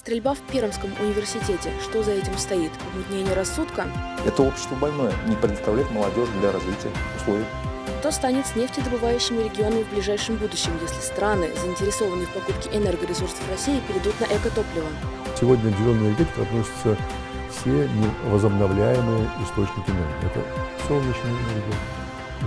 Стрельба в Пермском университете. Что за этим стоит? Помутнение рассудка? Это общество больное, не предоставляет молодежи для развития условий. Что станет с нефтедобывающими регионами в ближайшем будущем, если страны, заинтересованные в покупке энергоресурсов России, перейдут на экотопливо? Сегодня к зеленой энергетике относятся все возобновляемые источники энергии. Это солнечная энергия,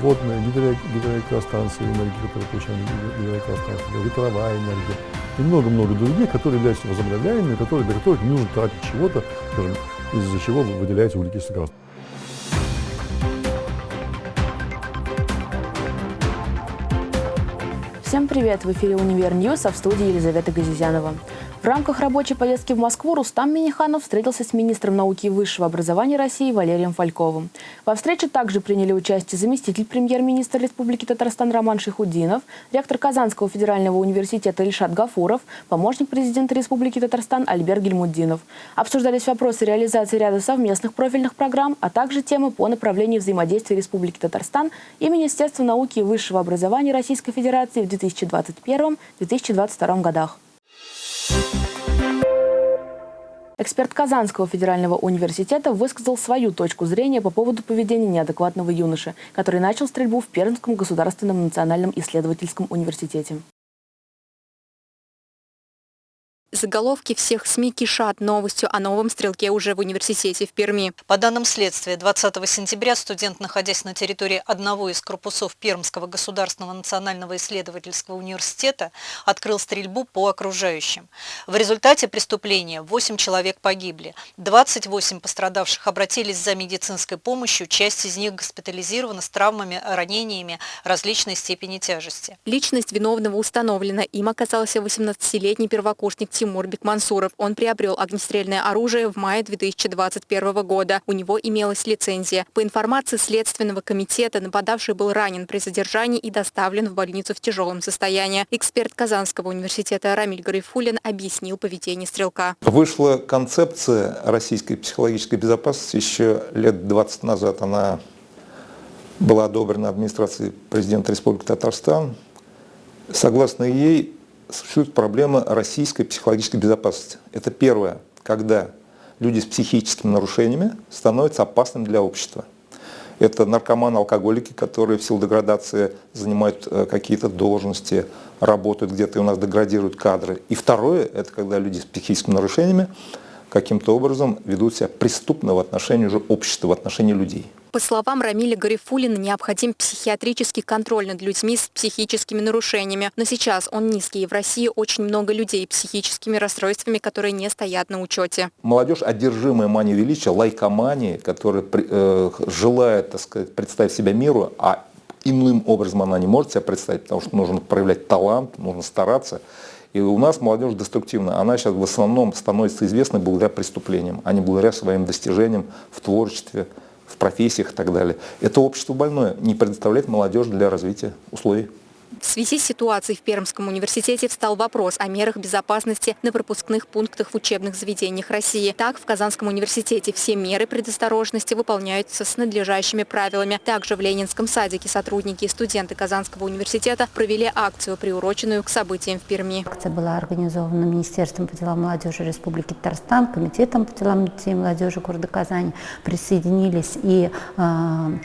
водная, гидро, гидроэлектростанции, энергия, которая получаем гидроэлектростанции, ветровая энергия и много-много других, которые являются возобновляемыми, которые, для которых не нужно тратить чего-то, из-за чего выделяется углекислый газ. Всем привет! В эфире «Универ News», а в студии Елизавета Газизянова. В рамках рабочей поездки в Москву Рустам Минниханов встретился с министром науки и высшего образования России Валерием Фальковым. Во встрече также приняли участие заместитель премьер-министра Республики Татарстан Роман Шайхутдинов, ректор Казанского федерального университета Ильшат Гафуров, помощник президента Республики Татарстан Альбер Гельмуддинов. Обсуждались вопросы реализации ряда совместных профильных программ, а также темы по направлению взаимодействия Республики Татарстан и Министерства науки и высшего образования Российской Федерации в 2021-2022 годах. Эксперт Казанского федерального университета высказал свою точку зрения по поводу поведения неадекватного юноши, который начал стрельбу в Пермском государственном национальном исследовательском университете. Заголовки всех СМИ кишат новостью о новом стрелке уже в университете в Перми. По данным следствия, 20 сентября студент, находясь на территории одного из корпусов Пермского государственного национального исследовательского университета, открыл стрельбу по окружающим. В результате преступления 8 человек погибли. 28 пострадавших обратились за медицинской помощью, часть из них госпитализирована с травмами, ранениями различной степени тяжести. Личность виновного установлена. Им оказался 18-летний первокурсник Тимур Тимур Бекмансуров. Он приобрел огнестрельное оружие в мае 2021 года. У него имелась лицензия. По информации Следственного комитета, нападавший был ранен при задержании и доставлен в больницу в тяжелом состоянии. Эксперт Казанского университета Рамиль Гарифулин объяснил поведение стрелка. Вышла концепция российской психологической безопасности еще лет 20 назад. Она была одобрена администрацией президента Республики Татарстан. Согласно ей, существует проблема российской психологической безопасности. Это первое, когда люди с психическими нарушениями становятся опасными для общества. Это наркоманы, алкоголики, которые в силу деградации занимают э, какие-то должности, работают где-то и у нас деградируют кадры. И второе, это когда люди с психическими нарушениями каким-то образом ведут себя преступно в отношении уже общества, в отношении людей. По словам Рамиля Гарифулина, необходим психиатрический контроль над людьми с психическими нарушениями. Но сейчас он низкий, и в России очень много людей с психическими расстройствами, которые не стоят на учете. Молодежь, одержимая манией величия, лайкоманией, которая э, желает так сказать, представить себя миру, а иным образом она не может себя представить, потому что нужно проявлять талант, нужно стараться. И у нас молодежь деструктивна. Она сейчас в основном становится известной благодаря преступлениям, а не благодаря своим достижениям в творчестве, в профессиях и так далее. Это общество больное, не предоставляет молодежь для развития условий. В связи с ситуацией в Пермском университете встал вопрос о мерах безопасности на пропускных пунктах в учебных заведениях России. Так, в Казанском университете все меры предосторожности выполняются с надлежащими правилами. Также в Ленинском садике сотрудники и студенты Казанского университета провели акцию, приуроченную к событиям в Перми. Акция была организована Министерством по делам молодежи Республики Татарстан, Комитетом по делам детей и молодежи города Казани. Присоединились и э,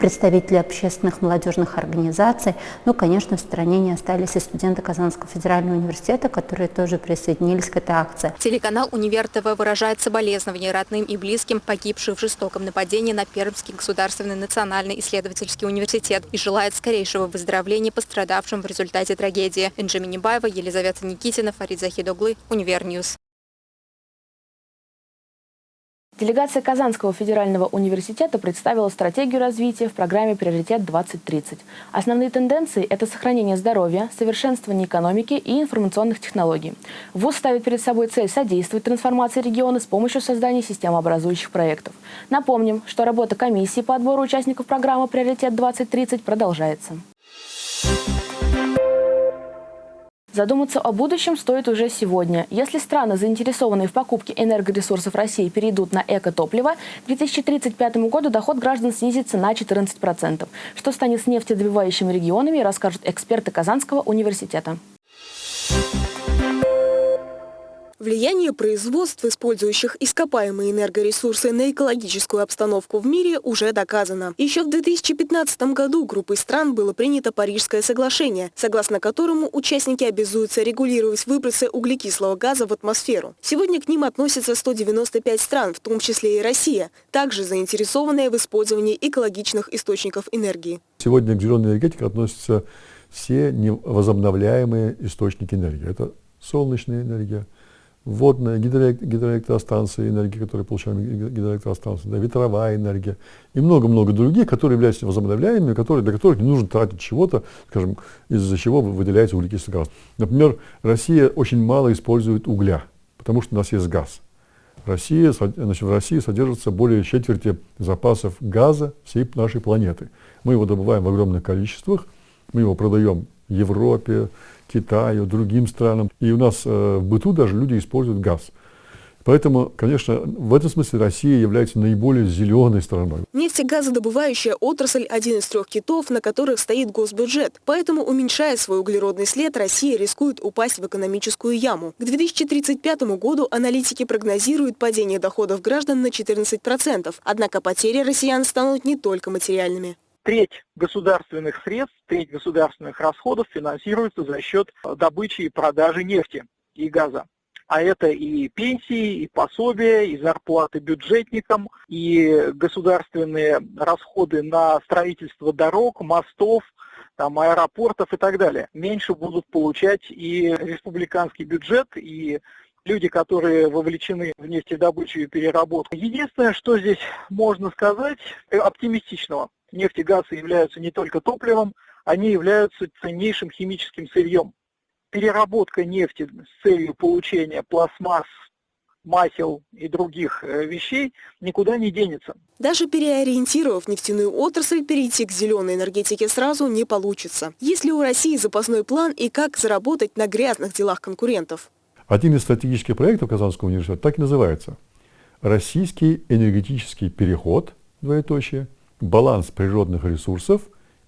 представители общественных молодежных организаций. Ну, конечно, в стране не остались и студенты Казанского федерального университета, которые тоже присоединились к этой акции. Телеканал «Универ ТВ» выражает соболезнования родным и близким погибших в жестоком нападении на Пермский государственный национальный исследовательский университет и желает скорейшего выздоровления пострадавшим в результате трагедии. Энджи Минибаева, Елизавета Никитина, Фарид Захидоглы, Универ News. Делегация Казанского федерального университета представила стратегию развития в программе «Приоритет-2030». Основные тенденции – это сохранение здоровья, совершенствование экономики и информационных технологий. ВУЗ ставит перед собой цель содействовать трансформации региона с помощью создания системообразующих проектов. Напомним, что работа комиссии по отбору участников программы «Приоритет-2030» продолжается. Задуматься о будущем стоит уже сегодня. Если страны, заинтересованные в покупке энергоресурсов России, перейдут на экотопливо, к 2035 году доход граждан снизится на 14%. Что станет с нефтедобывающими регионами, расскажут эксперты Казанского университета. Влияние производств, использующих ископаемые энергоресурсы на экологическую обстановку в мире, уже доказано. Еще в 2015 году группой стран было принято Парижское соглашение, согласно которому участники обязуются регулировать выбросы углекислого газа в атмосферу. Сегодня к ним относятся 195 стран, в том числе и Россия, также заинтересованная в использовании экологичных источников энергии. Сегодня к зеленой энергетике относятся все невозобновляемые источники энергии. Это солнечная энергия, водная, гидроэлектростанции, энергия, которую получаем гидроэлектростанции, да, ветровая энергия и много-много других, которые являются возобновляемыми, которые, для которых не нужно тратить чего-то, скажем, из-за чего выделяется углекислый газ. Например, Россия очень мало использует угля, потому что у нас есть газ. Россия, значит, в России содержится более четверти запасов газа всей нашей планеты. Мы его добываем в огромных количествах, мы его продаем Европе, Китаю, другим странам. И у нас э, в быту даже люди используют газ. Поэтому, конечно, в этом смысле Россия является наиболее зеленой страной. Нефтегазодобывающая отрасль – один из трех китов, на которых стоит госбюджет. Поэтому, уменьшая свой углеродный след, Россия рискует упасть в экономическую яму. К 2035 году аналитики прогнозируют падение доходов граждан на 14%. Однако потери россиян станут не только материальными треть государственных средств, треть государственных расходов финансируется за счет добычи и продажи нефти и газа. А это и пенсии, и пособия, и зарплаты бюджетникам, и государственные расходы на строительство дорог, мостов, там, аэропортов и так далее. Меньше будут получать и республиканский бюджет, и люди, которые вовлечены в нефтедобычу и переработку. Единственное, что здесь можно сказать э, оптимистичного – нефть и газ являются не только топливом, они являются ценнейшим химическим сырьем. Переработка нефти с целью получения пластмасс, масел и других э, вещей никуда не денется. Даже переориентировав нефтяную отрасль, перейти к зеленой энергетике сразу не получится. Есть ли у России запасной план и как заработать на грязных делах конкурентов? Один из стратегических проектов Казанского университета так и называется. Российский энергетический переход, двоеточие – баланс природных ресурсов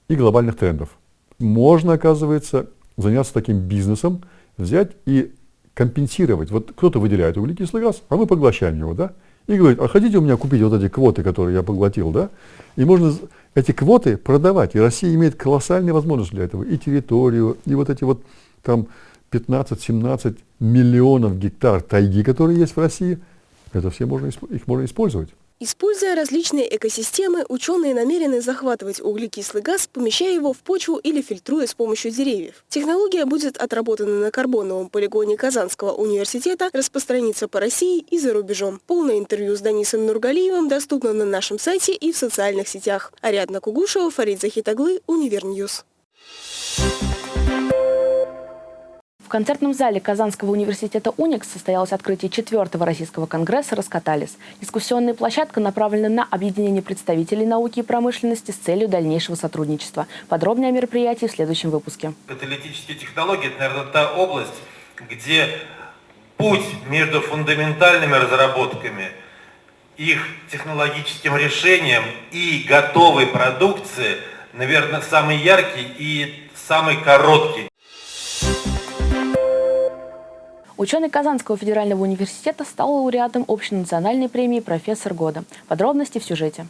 и глобальных трендов. Можно, оказывается, заняться таким бизнесом, взять и компенсировать. Вот кто-то выделяет углекислый газ, а мы поглощаем его, да? И говорит, а хотите у меня купить вот эти квоты, которые я поглотил, да? И можно эти квоты продавать. И Россия имеет колоссальные возможности для этого. И территорию, и вот эти вот там 15-17 миллионов гектар тайги, которые есть в России, это все можно, их можно использовать. Используя различные экосистемы, ученые намерены захватывать углекислый газ, помещая его в почву или фильтруя с помощью деревьев. Технология будет отработана на карбоновом полигоне Казанского университета, распространится по России и за рубежом. Полное интервью с Данисом Нургалиевым доступно на нашем сайте и в социальных сетях. Ариадна Кугушева, Фарид Захитаглы, Универ News. В концертном зале Казанского университета «Уникс» состоялось открытие четвертого российского конгресса «Раскаталис». Дискуссионная площадка направлена на объединение представителей науки и промышленности с целью дальнейшего сотрудничества. Подробнее о мероприятии в следующем выпуске. Каталитические технологии – это, наверное, та область, где путь между фундаментальными разработками, их технологическим решением и готовой продукцией, наверное, самый яркий и самый короткий. Ученый Казанского федерального университета стал лауреатом общенациональной премии «Профессор года». Подробности в сюжете.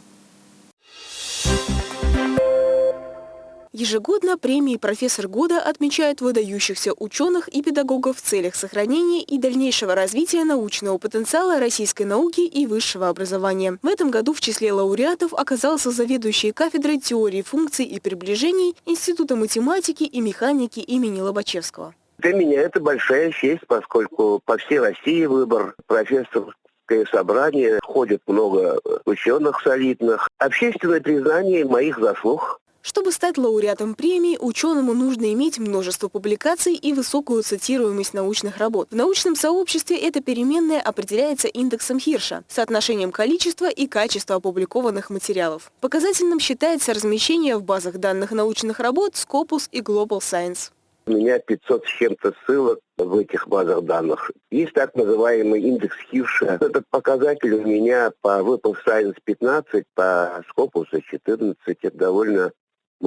Ежегодно премии «Профессор года» отмечают выдающихся ученых и педагогов в целях сохранения и дальнейшего развития научного потенциала российской науки и высшего образования. В этом году в числе лауреатов оказался заведующий кафедрой теории функций и приближений Института математики и механики имени Лобачевского. Для меня это большая честь, поскольку по всей России выбор профессорское собрание, ходит много ученых солидных. Общественное признание моих заслуг. Чтобы стать лауреатом премии, ученому нужно иметь множество публикаций и высокую цитируемость научных работ. В научном сообществе эта переменная определяется индексом Хирша, соотношением количества и качества опубликованных материалов. Показательным считается размещение в базах данных научных работ Scopus и Global Science. У меня 500 с чем-то ссылок в этих базах данных. Есть так называемый индекс Хирша. Этот показатель у меня по Web of Science 15, по Scopus 14. Это довольно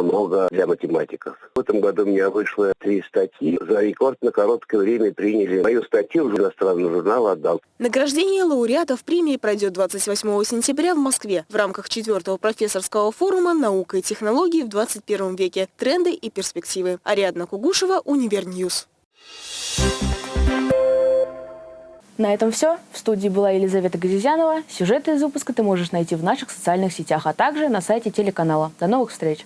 много для математиков. В этом году у меня вышло три статьи. За рекордно короткое время приняли мою статью в иностранный журнал «Отдал». Награждение лауреатов премии пройдет 28 сентября в Москве в рамках четвертого профессорского форума «Наука и технологии в 21 веке. Тренды и перспективы». Ариадна Кугушева, Универ News. На этом все. В студии была Елизавета Газизянова. Сюжеты из выпуска ты можешь найти в наших социальных сетях, а также на сайте телеканала. До новых встреч!